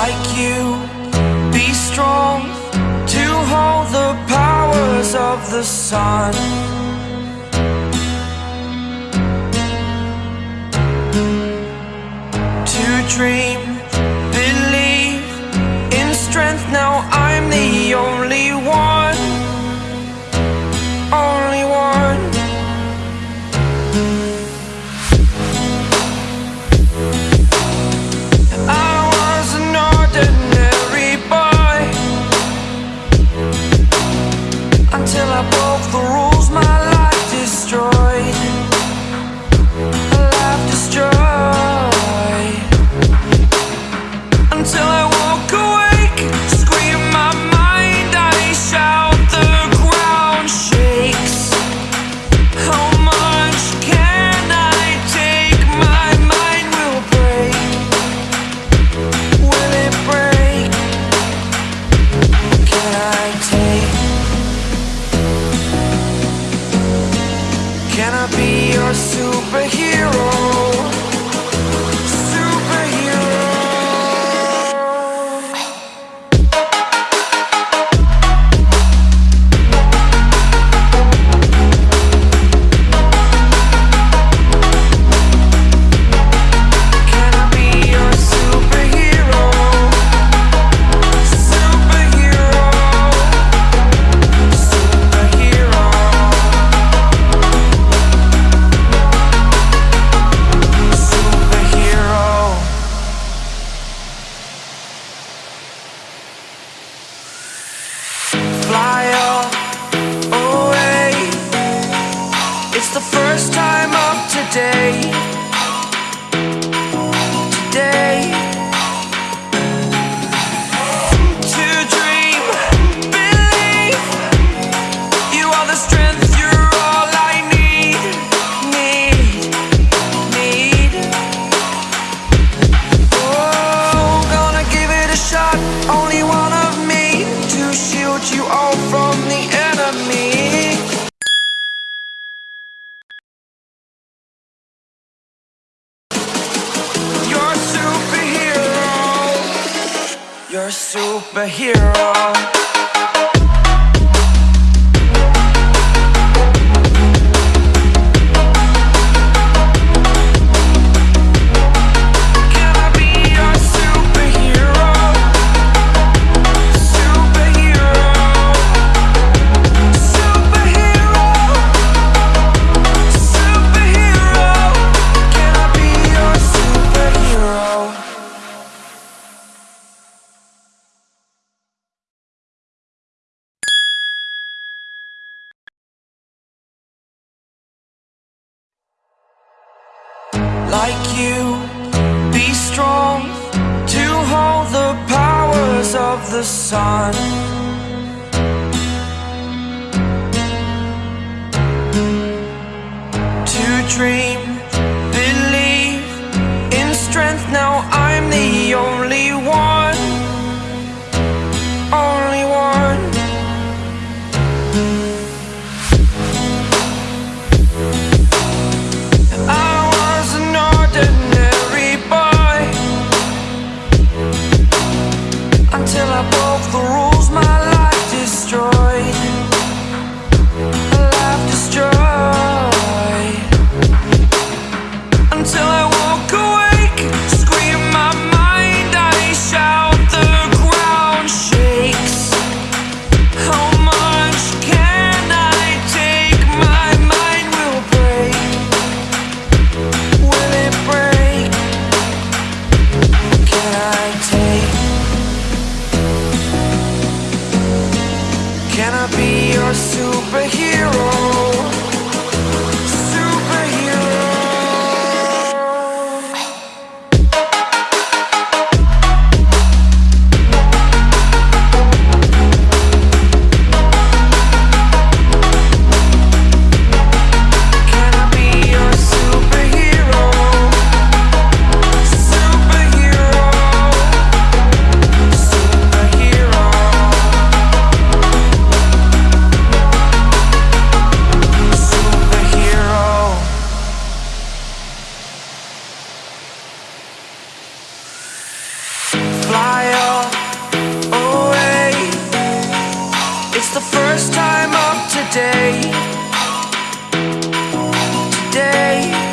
like you. Be strong to hold the powers of the sun. To dream You're a superhero. like you. Be strong to hold the powers of the sun. To dream It's the first time of today. Today.